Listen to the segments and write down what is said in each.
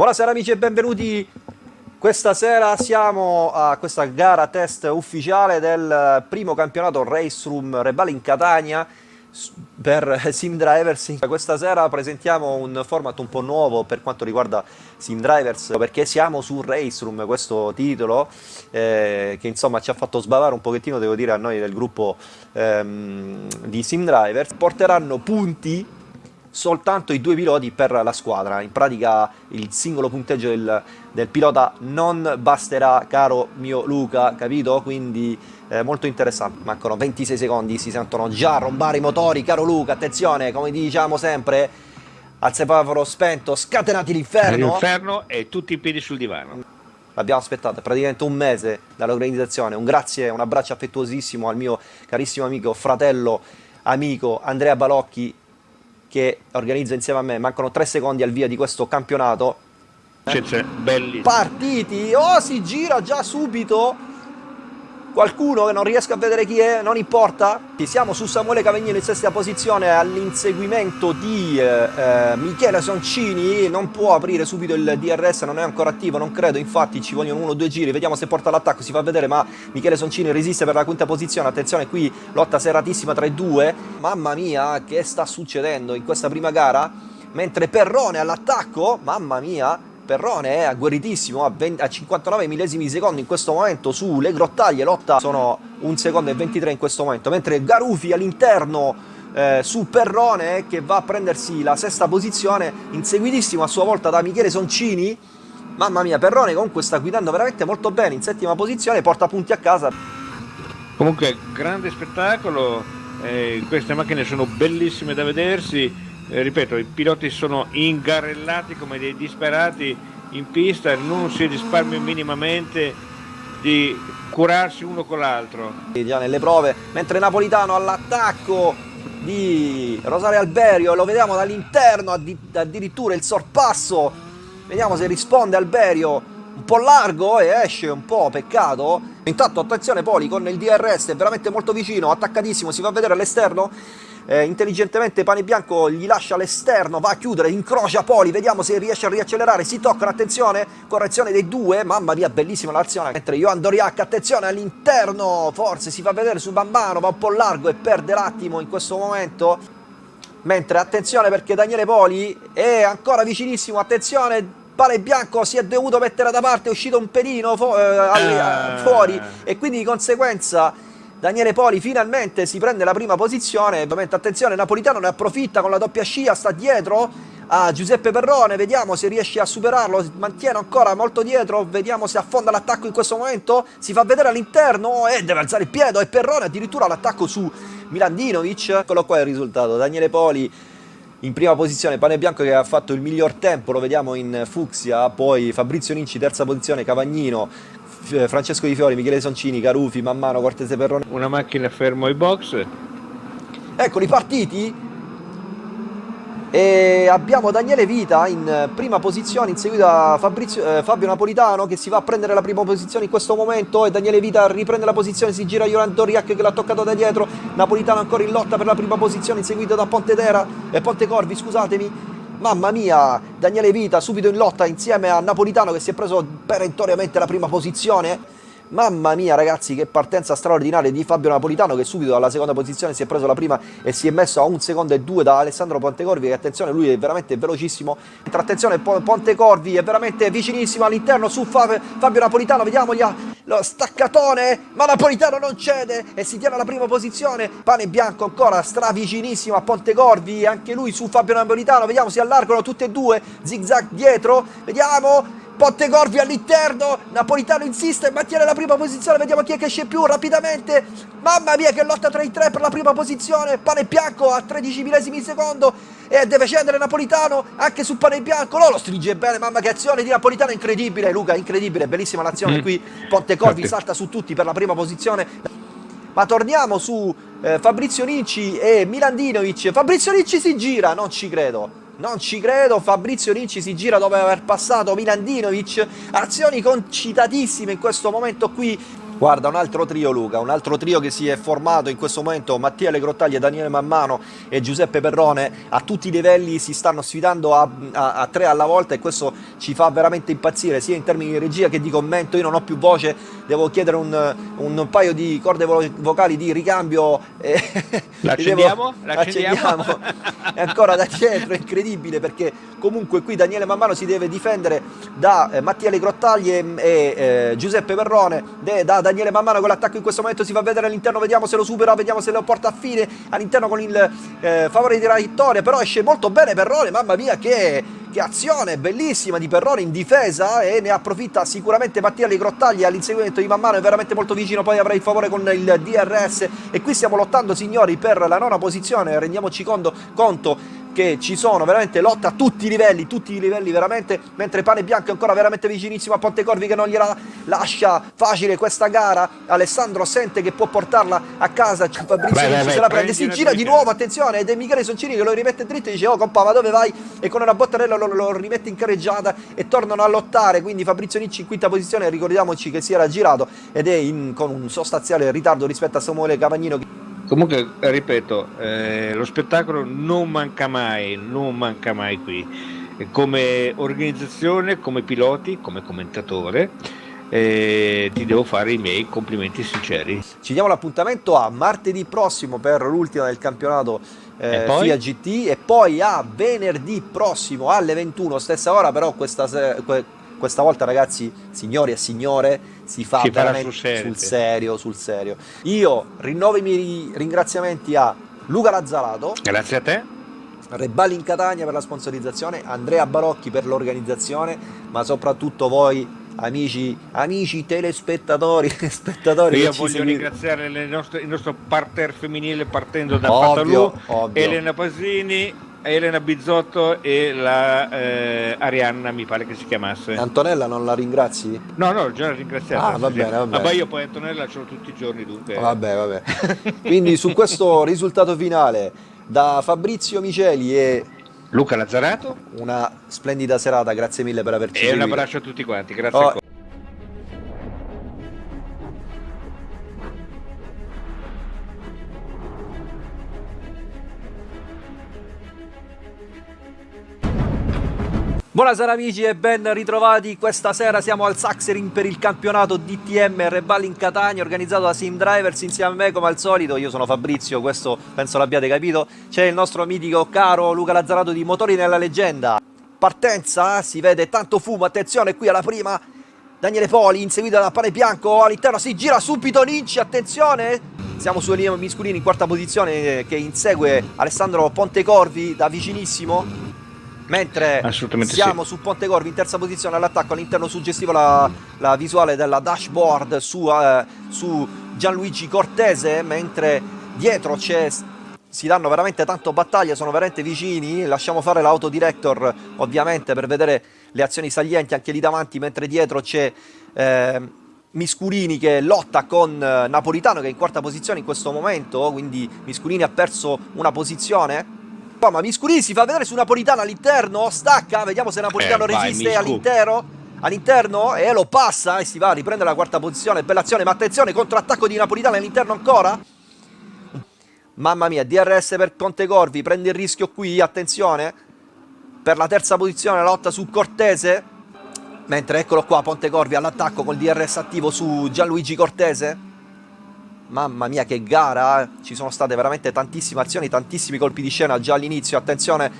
Buonasera amici e benvenuti. Questa sera siamo a questa gara test ufficiale del primo campionato Race Room Rebale in Catania per Sim Drivers. Questa sera presentiamo un format un po' nuovo per quanto riguarda Sim Drivers perché siamo su Race Room, questo titolo eh, che insomma ci ha fatto sbavare un pochettino, devo dire, a noi del gruppo ehm, di Sim Drivers. Porteranno punti soltanto i due piloti per la squadra. In pratica il singolo punteggio del, del pilota non basterà, caro mio Luca, capito? Quindi eh, molto interessante. Mancano 26 secondi, si sentono già rombare i motori, caro Luca. Attenzione, come diciamo sempre, al semaforo spento, scatenati l'inferno. L'inferno e tutti i piedi sul divano. L'abbiamo aspettato praticamente un mese dall'organizzazione. Un grazie, un abbraccio affettuosissimo al mio carissimo amico, fratello, amico Andrea Balocchi che organizza insieme a me, mancano 3 secondi al via di questo campionato. Eh? Belli. Partiti, oh si gira già subito qualcuno che non riesco a vedere chi è, non importa. Siamo su Samuele Cavagnino in sesta posizione all'inseguimento di eh, eh, Michele Soncini, non può aprire subito il DRS, non è ancora attivo, non credo, infatti ci vogliono uno o due giri, vediamo se porta l'attacco, si fa vedere, ma Michele Soncini resiste per la quinta posizione, attenzione qui, lotta seratissima tra i due, mamma mia che sta succedendo in questa prima gara, mentre Perrone all'attacco, mamma mia, Perrone è agguerritissimo a, 20, a 59 millesimi di secondo in questo momento sulle grottaglie, lotta sono un secondo e 23 in questo momento, mentre Garufi all'interno eh, su Perrone che va a prendersi la sesta posizione, inseguitissimo a sua volta da Michele Soncini, mamma mia Perrone comunque sta guidando veramente molto bene in settima posizione, porta punti a casa. Comunque grande spettacolo, eh, queste macchine sono bellissime da vedersi, eh, ripeto, i piloti sono ingarellati come dei disperati in pista, non si risparmia minimamente di curarsi uno con l'altro. Già nelle prove, mentre Napolitano all'attacco di Rosario Alberio, lo vediamo dall'interno addirittura il sorpasso, vediamo se risponde Alberio, un po' largo e esce un po', peccato. Intanto attenzione Poli con il DRS, veramente molto vicino, attaccatissimo, si va a vedere all'esterno eh, intelligentemente Pane Bianco gli lascia all'esterno, va a chiudere, incrocia Poli, vediamo se riesce a riaccelerare, si toccano, attenzione, correzione dei due, mamma mia bellissima l'azione, mentre Johan Doriac, attenzione all'interno, forse si fa vedere su Bambano, va un po' largo e perde l'attimo in questo momento, mentre attenzione perché Daniele Poli è ancora vicinissimo, attenzione, Pane Bianco si è dovuto mettere da parte, è uscito un pelino fu eh, eh. fuori e quindi di conseguenza Daniele Poli finalmente si prende la prima posizione, ovviamente attenzione, Napolitano ne approfitta con la doppia scia, sta dietro a Giuseppe Perrone, vediamo se riesce a superarlo, mantiene ancora molto dietro, vediamo se affonda l'attacco in questo momento, si fa vedere all'interno e deve alzare il piede. E Perrone addirittura l'attacco su Milandinovic, eccolo qua il risultato, Daniele Poli in prima posizione Pane Bianco che ha fatto il miglior tempo, lo vediamo in Fucsia, poi Fabrizio Ninci terza posizione, Cavagnino Francesco Di Fiori, Michele Soncini, Carufi, Mammano, Cortese Perrone. Una macchina fermo ai box. Eccoli partiti. E abbiamo Daniele Vita in prima posizione, inseguito da Fabrizio, eh, Fabio Napolitano che si va a prendere la prima posizione in questo momento e Daniele Vita riprende la posizione, si gira Joran Doriac che l'ha toccato da dietro, Napolitano ancora in lotta per la prima posizione, inseguito da Pontedera e eh, Ponte Corvi, scusatemi, Mamma mia, Daniele Vita subito in lotta insieme a Napolitano che si è preso perentoriamente la prima posizione. Mamma mia ragazzi che partenza straordinaria di Fabio Napolitano che subito dalla seconda posizione si è preso la prima e si è messo a un secondo e due da Alessandro Pontecorvi che attenzione lui è veramente velocissimo. Attenzione Pontecorvi è veramente vicinissimo all'interno su Fabio Napolitano vediamo lo staccatone ma Napolitano non cede e si tiene alla prima posizione. Pane Bianco ancora stravicinissimo a Pontecorvi anche lui su Fabio Napolitano vediamo si allargano tutte e due zigzag dietro vediamo Pontegorvi all'interno, Napolitano insiste, mantiene la prima posizione, vediamo chi è che esce più rapidamente, mamma mia che lotta tra i tre per la prima posizione, Pane Bianco a 13 millesimi di secondo e deve scendere Napolitano anche su Pane Bianco, no, lo stringe bene, mamma che azione di Napolitano, incredibile Luca, incredibile, bellissima l'azione mm. qui, Pontecorvi salta su tutti per la prima posizione, ma torniamo su eh, Fabrizio Nicci e Milandinovic, Fabrizio Nicci si gira, non ci credo, non ci credo, Fabrizio Ricci si gira dopo aver passato Milandinovic, azioni concitatissime in questo momento qui, Guarda, un altro trio Luca, un altro trio che si è formato in questo momento, Mattia Legrottaglia, Daniele Mammano e Giuseppe Perrone, a tutti i livelli si stanno sfidando a, a, a, tre alla volta e questo ci fa veramente impazzire, sia in termini di regia che di commento, io non ho più voce, devo chiedere un, un paio di corde vocali di ricambio. E l'accendiamo? L'accendiamo? è ancora da dietro, è incredibile perché comunque qui Daniele Mammano si deve difendere da eh, Mattia Legrottaglia e, e eh, Giuseppe Perrone, de, da Daniele man mano con l'attacco in questo momento si fa vedere all'interno, vediamo se lo supera, vediamo se lo porta a fine all'interno con il eh, favore di vittoria, però esce molto bene Perrone, mamma mia che, che azione bellissima di Perrone in difesa e ne approfitta sicuramente Mattia Grottagli all'inseguimento di man mano, è veramente molto vicino, poi avrà il favore con il DRS e qui stiamo lottando signori per la nona posizione, rendiamoci conto, conto che ci sono veramente lotta a tutti i livelli, tutti i livelli veramente, mentre Pane Bianco è ancora veramente vicinissimo a Pontecorvi che non gliela lascia facile questa gara, Alessandro sente che può portarla a casa, Fabrizio vai, vai, se la prende, si gira di nuovo, attenzione, ed è Michele Soncini che lo rimette dritto e dice oh compa ma dove vai? E con una bottarella lo, lo rimette in carreggiata e tornano a lottare, quindi Fabrizio Nicci in quinta posizione, ricordiamoci che si era girato ed è in, con un sostanziale ritardo rispetto a Samuele Cavagnino. Comunque, ripeto, eh, lo spettacolo non manca mai, non manca mai qui. Come organizzazione, come piloti, come commentatore, eh, ti devo fare i miei complimenti sinceri. Ci diamo l'appuntamento a martedì prossimo per l'ultima del campionato eh, FIA GT e poi a venerdì prossimo alle 21, stessa ora però questa, questa volta ragazzi, signori e signore, si fa si veramente sul serio, sul serio, sul serio. Io rinnovo i miei ringraziamenti a Luca Lazzarato. Grazie a te. Rebali in Catania per la sponsorizzazione, Andrea Barocchi per l'organizzazione, ma soprattutto voi amici, amici telespettatori, spettatori. Io voglio seguite. ringraziare nostre, il nostro parterre femminile partendo da ovvio, Patalù, Elena Pasini, Elena Bizzotto e la eh, Arianna mi pare che si chiamasse. Antonella non la ringrazi? no no già la ringraziata ah va bene va bene. ma io poi Antonella ce l'ho tutti i giorni dunque. Vabbè vabbè quindi su questo risultato finale da Fabrizio Miceli e Luca Lazzarato. una splendida serata grazie mille per averci e un abbraccio a tutti quanti grazie oh, Buonasera amici e ben ritrovati, questa sera siamo al Saxering per il campionato DTM Rebal in Catania organizzato da Sim Drivers insieme a me come al solito, io sono Fabrizio, questo penso l'abbiate capito, c'è il nostro mitico caro Luca Lazzarato di Motori nella Leggenda. Partenza, si vede tanto fumo, attenzione qui alla prima, Daniele Poli inseguito da Pane Bianco, all'interno si gira subito Ninci, attenzione, siamo su Elio Misculini in quarta posizione che insegue Alessandro Pontecorvi da vicinissimo mentre siamo sì. su Ponte Corvi in terza posizione all'attacco all'interno suggestivo la, la, visuale della dashboard su, uh, su Gianluigi Cortese mentre dietro c'è si danno veramente tanto battaglia, sono veramente vicini, lasciamo fare l'autodirector ovviamente per vedere le azioni salienti anche lì davanti, mentre dietro c'è eh, Miscurini che lotta con eh, Napolitano che è in quarta posizione in questo momento, quindi Miscurini ha perso una posizione Oh, ma Miscurini si fa vedere su Napolitano all'interno, stacca, vediamo se Napolitano eh, resiste all'intero. All'interno e lo passa e si va a riprendere la quarta posizione, bella azione, ma attenzione, contrattacco di Napolitano all'interno ancora. Mamma mia, DRS per Conte Corvi, prende il rischio qui, attenzione. Per la terza posizione la lotta su Cortese. Mentre eccolo qua, Ponte Corvi all'attacco col DRS attivo su Gianluigi Cortese. Mamma mia che gara, eh. ci sono state veramente tantissime azioni, tantissimi colpi di scena già all'inizio, attenzione,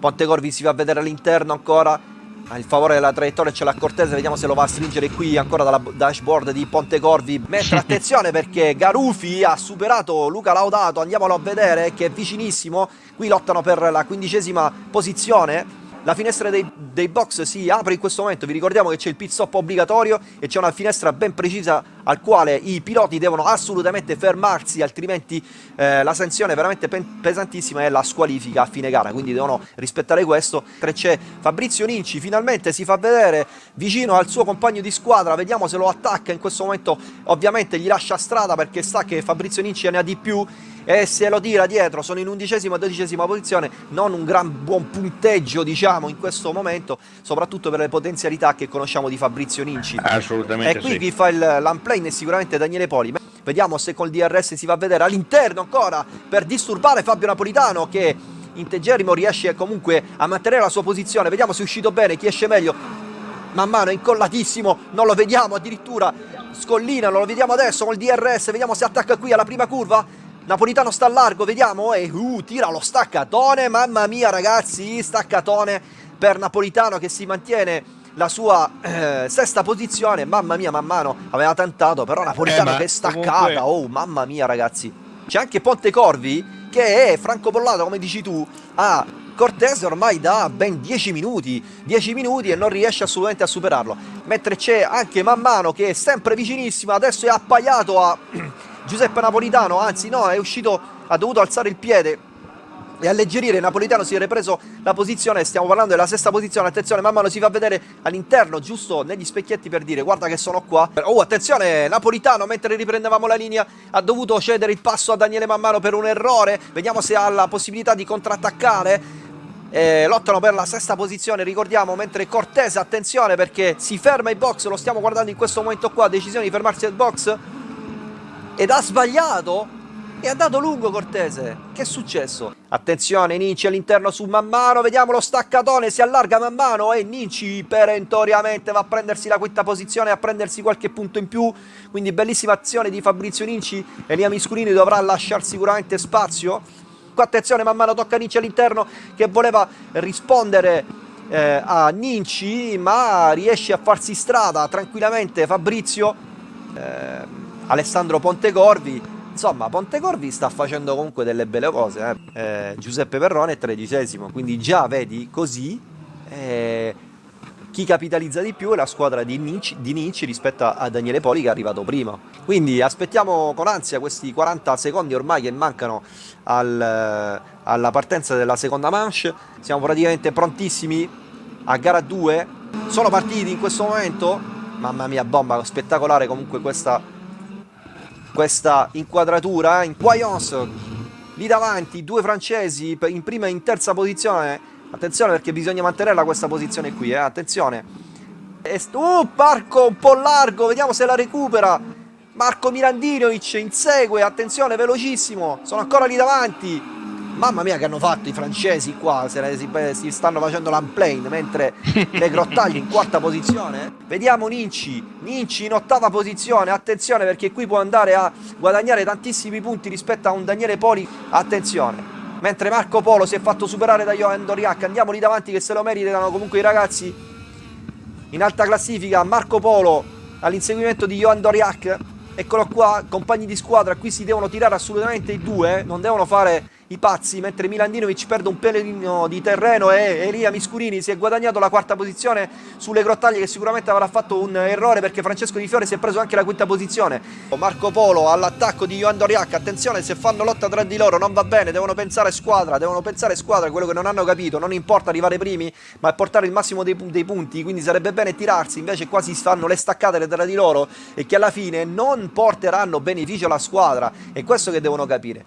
Pontecorvi si va a vedere all'interno ancora, a il favore della traiettoria c'è la Cortese, vediamo se lo va a stringere qui ancora dalla dashboard di Pontecorvi, mentre attenzione perché Garufi ha superato Luca Laudato, andiamolo a vedere che è vicinissimo, qui lottano per la quindicesima posizione, la finestra dei, dei, box si apre in questo momento, vi ricordiamo che c'è il pit stop obbligatorio e c'è una finestra ben precisa al quale i piloti devono assolutamente fermarsi, altrimenti eh, la sanzione è veramente pesantissima è la squalifica a fine gara, quindi devono rispettare questo. C'è Fabrizio Ninci, finalmente si fa vedere vicino al suo compagno di squadra, vediamo se lo attacca. In questo momento, ovviamente gli lascia strada perché sa che Fabrizio Ninci ne ha di più e se lo tira dietro sono in undicesima e dodicesima posizione non un gran buon punteggio diciamo in questo momento soprattutto per le potenzialità che conosciamo di Fabrizio Ninci. Assolutamente e qui sì. chi fa il l'unplane è sicuramente Daniele Poli. Vediamo se col DRS si va a vedere all'interno ancora per disturbare Fabio Napolitano che integerrimo riesce comunque a mantenere la sua posizione. Vediamo se è uscito bene chi esce meglio. Man mano è incollatissimo non lo vediamo addirittura. Scollina lo vediamo adesso col DRS vediamo se attacca qui alla prima curva Napolitano sta a largo vediamo. E uh, tira lo staccatone. Mamma mia ragazzi staccatone per Napolitano che si mantiene la sua eh, sesta posizione. Mamma mia man mano aveva tentato però Napolitano Eh, che è staccata. Comunque- oh mamma mia ragazzi. C'è anche Ponte Corvi che è francobollato come dici tu a Cortese ormai da ben 10 minuti. 10 minuti e non riesce assolutamente a superarlo. Mentre c'è anche man mano che è sempre vicinissimo adesso è appaiato a Giuseppe Napolitano anzi no è uscito ha dovuto alzare il piede e alleggerire. Napolitano si è ripreso la posizione stiamo parlando della sesta posizione attenzione man mano si fa vedere all'interno giusto negli specchietti per dire guarda che sono qua. Oh attenzione Napolitano mentre riprendevamo la linea ha dovuto cedere il passo a Daniele Mammano per un errore. Vediamo se ha la possibilità di contrattaccare. Eh, lottano per la sesta posizione ricordiamo mentre Cortese attenzione perché si ferma il box lo stiamo guardando in questo momento qua decisione di fermarsi al box ed ha sbagliato è andato lungo Cortese. Che è successo? Attenzione, Ninci all'interno su Mammano. Vediamo lo staccatone. Si allarga Mammano e Ninci perentoriamente va a prendersi la quinta posizione, a prendersi qualche punto in più. Quindi bellissima azione di Fabrizio Ninci. Elia Miscurini dovrà lasciare sicuramente spazio. Qua attenzione, Mammano tocca Ninci all'interno che voleva rispondere eh, a Ninci, ma riesce a farsi strada tranquillamente Fabrizio. Eh, Alessandro Pontecorvi. Insomma Pontecorvi sta facendo comunque delle belle cose eh. Eh, Giuseppe Perrone è tredicesimo quindi già vedi così eh, chi capitalizza di più è la squadra di Ninci, di Ninci rispetto a, Daniele Poli che è arrivato prima. Quindi aspettiamo con ansia questi 40 secondi ormai che mancano al, alla partenza della seconda manche. Siamo praticamente prontissimi a gara 2 sono partiti in questo momento? Mamma mia bomba spettacolare comunque questa questa inquadratura in Quayons lì davanti due francesi in prima e in terza posizione. Attenzione perché bisogna mantenerla questa posizione qui eh? attenzione. Uh, Marco un po' largo vediamo se la recupera. Marco Mirandinovic insegue attenzione velocissimo. Sono ancora lì davanti Mamma mia che hanno fatto i francesi qua, se si, si, stanno facendo l'unplane, mentre le grottaglie in quarta posizione. Vediamo Ninci, Ninci in ottava posizione, attenzione perché qui può andare a guadagnare tantissimi punti rispetto a un Daniele Poli, attenzione. Mentre Marco Polo si è fatto superare da Johan Doriac, andiamo lì davanti che se lo meritano comunque i ragazzi. In alta classifica Marco Polo all'inseguimento di Johan Doriac, eccolo qua, compagni di squadra, qui si devono tirare assolutamente i due, non devono fare i pazzi, mentre Milandinovic perde un pelino di terreno e Elia Miscurini si è guadagnato la quarta posizione sulle grottaglie che sicuramente avrà fatto un errore perché Francesco Di Fiore si è preso anche la quinta posizione. Marco Polo all'attacco di Johan Doriac, attenzione se fanno lotta tra di loro non va bene, devono pensare squadra, devono pensare squadra, quello che non hanno capito, non importa arrivare primi ma portare il massimo dei, dei punti, quindi sarebbe bene tirarsi, invece qua si fanno le staccate tra di loro e che alla fine non porteranno beneficio alla squadra, è questo che devono capire,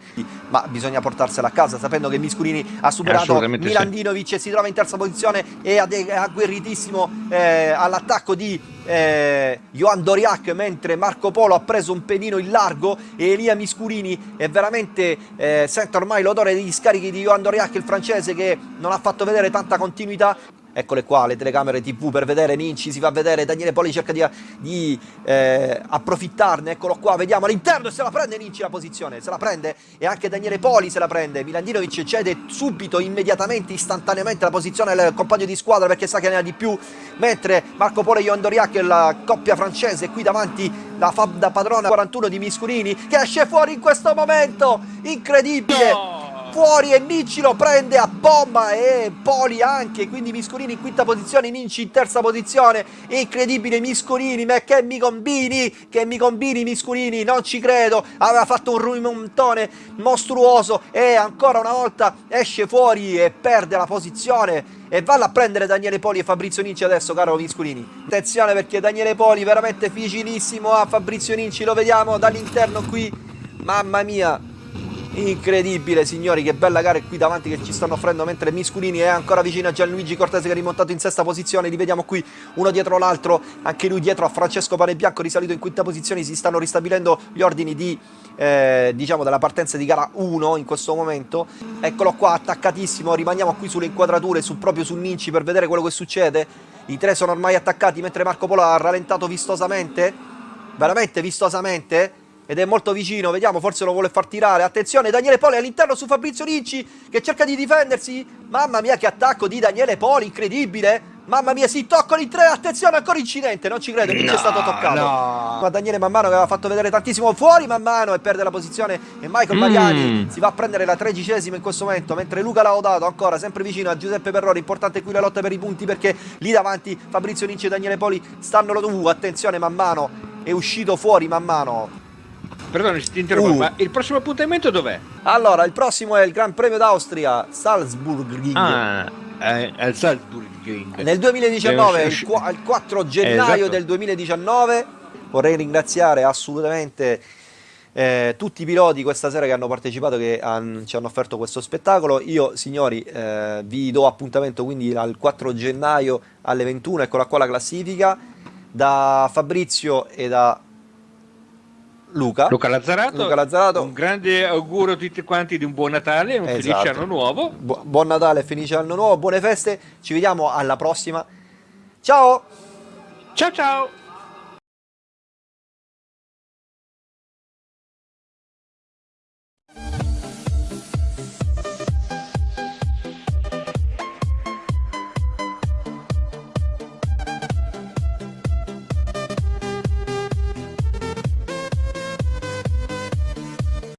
ma bisogna portarsi a casa sapendo che Miscurini ha superato Milandinovic sì. e si trova in terza posizione e agguerritissimo eh, all'attacco di eh, Johan Doriac mentre Marco Polo ha preso un pedino in largo e Elia Miscurini è veramente eh, sente ormai l'odore degli scarichi di Johan Doriac il francese che non ha fatto vedere tanta continuità Eccole qua le telecamere tv per vedere Ninci, si fa vedere Daniele Poli cerca di, di eh, approfittarne, eccolo qua, vediamo all'interno se la prende Ninci la posizione, se la prende e anche Daniele Poli se la prende, Milandinovic cede subito, immediatamente, istantaneamente la posizione al compagno di squadra perché sa che ne ha di più, mentre Marco Polo e Johan Doriac, la coppia francese, qui davanti la Fab da padrona 41 di Miscurini che esce fuori in questo momento, incredibile! No! Fuori e Ninci lo prende a bomba e Poli anche, quindi Miscolini in quinta posizione, Ninci in terza posizione, incredibile Miscolini, ma che mi combini, che mi combini Miscolini, non ci credo, aveva fatto un rimontone mostruoso e ancora una volta esce fuori e perde la posizione. E valla a prendere Daniele Poli e Fabrizio Ninci adesso caro Misculini attenzione perché Daniele Poli veramente vicinissimo a Fabrizio Ninci lo vediamo dall'interno qui. Mamma mia Incredibile signori, che bella gara qui davanti che ci stanno offrendo mentre Misculini è ancora vicino a Gianluigi Cortese che è rimontato in sesta posizione, li vediamo qui uno dietro l'altro, anche lui dietro a Francesco Panebianco risalito in quinta posizione, si stanno ristabilendo gli ordini di, eh, diciamo della partenza di gara 1 in questo momento, eccolo qua attaccatissimo, rimaniamo qui sulle inquadrature, su, proprio su Ninci per vedere quello che succede, i tre sono ormai attaccati mentre Marco Polo ha rallentato vistosamente, veramente vistosamente, ed è molto vicino, vediamo, forse lo vuole far tirare, attenzione, Daniele Poli all'interno su Fabrizio Ricci che cerca di difendersi, mamma mia che attacco di Daniele Poli, incredibile, mamma mia si toccano in tre, attenzione ancora incidente, non ci credo, Ricci no, è stato toccato, no. ma Daniele man mano che aveva fatto vedere tantissimo fuori man mano e perde la posizione e Michael mm. Mariani si va a prendere la tredicesima in questo momento, mentre Luca Laudato ancora sempre vicino a Giuseppe Perrori, importante qui la lotta per i punti perché lì davanti Fabrizio Ricci e Daniele Poli stanno, uh, attenzione man mano, è uscito fuori man mano Perdone, ti interrompo, uh. ma il prossimo appuntamento dov'è? Allora, il prossimo è il Gran Premio d'Austria, Salzburg. Ah, è il Salzburg. Nel 2019, il, il 4 gennaio esatto. del 2019. Vorrei ringraziare assolutamente eh, tutti i piloti questa sera che hanno partecipato, che han, ci hanno offerto questo spettacolo. Io, signori, eh, vi do appuntamento quindi al 4 gennaio alle 21, eccola qua la classifica, da Fabrizio e da Luca. Luca Lazzarato. Luca Lazzarato. Un grande augurio a tutti quanti di un buon Natale, un esatto. felice anno nuovo. Bu buon Natale, felice anno nuovo, buone feste. Ci vediamo alla prossima. Ciao! Ciao ciao!